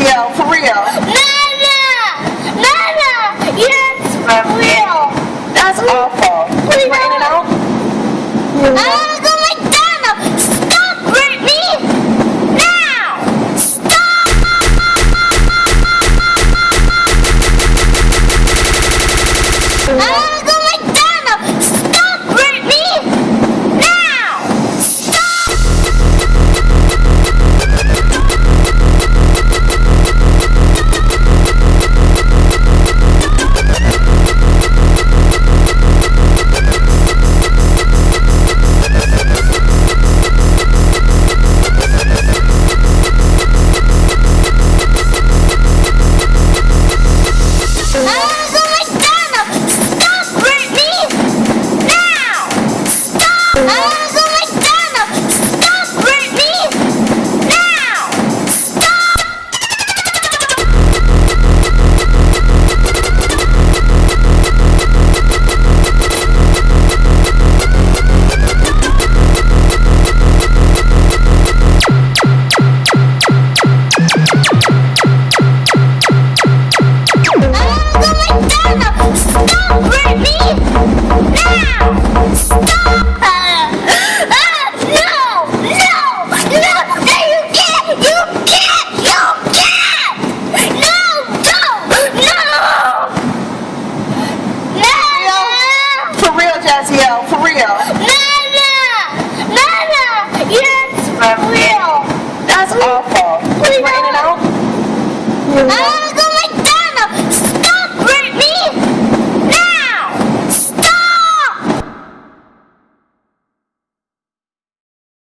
Yeah, for real. Nana, Nana, Yes, for real. That's awful. Please It's raining out? Yeah. Yeah, for real. Mama! Mama! Yes, for real. That's awful. Wait, wait, wait, wait,